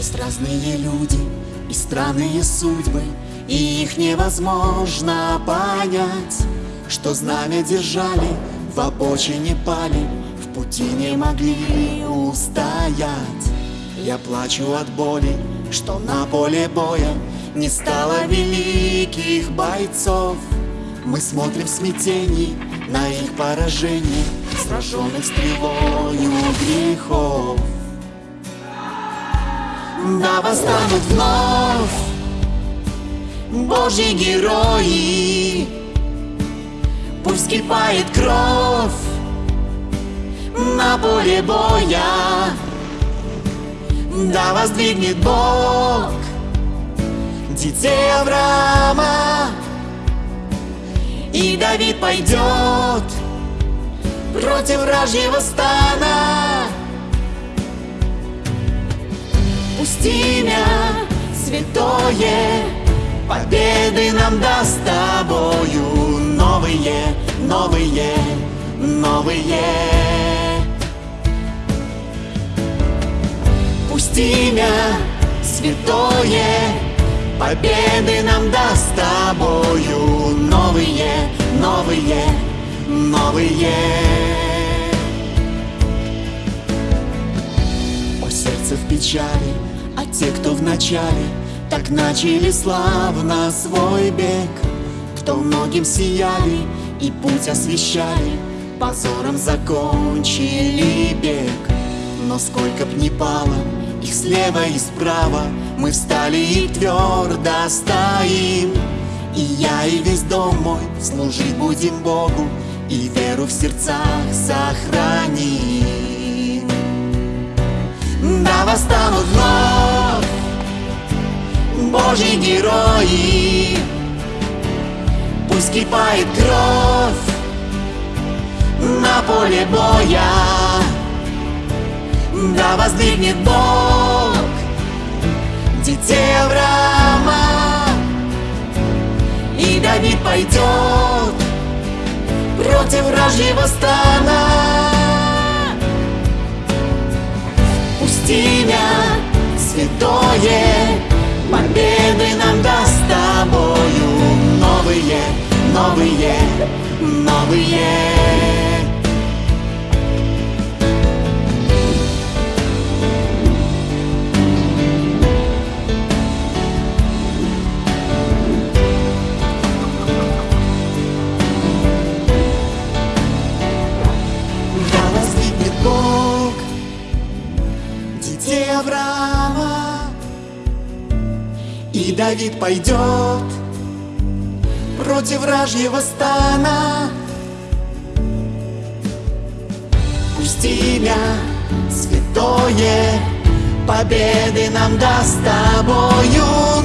Есть разные люди и странные судьбы И их невозможно понять. Что знамя держали, в обочине пали В пути не могли устоять. Я плачу от боли, что на поле боя Не стало великих бойцов. Мы смотрим в смятении на их поражение Сраженных стрелою грехов Да восстанут вновь Божьи герои. Пусть кипает кровь на поле боя. Да воздвигнет Бог детей Авраама. И Давид пойдет против вражьего стана Пусть имя святое. Победы нам даст тобою Новые, новые, новые. Пусть имя святое. Победы нам даст тобою Новые, новые, новые. Сердце в печали, а те, кто в начале Так начали славно свой бег. Кто многим сияли и путь освещали Позором закончили бег. Но сколько б ни пало их слева и справа Мы встали и твердо стоим. И я, и весь дом мой служить будем Богу И веру в сердцах сохраним восстанут вновь Божьи герои. Пусть кипает кровь на поле боя. Да воздвигнет Бог детей Авраама. И Давид пойдет против вражьего стана Пусть имя святое Победы нам даст тобою. Новые, новые, новые И Давид пойдет против вражьего стана. Пусть имя святое Победы нам даст тобою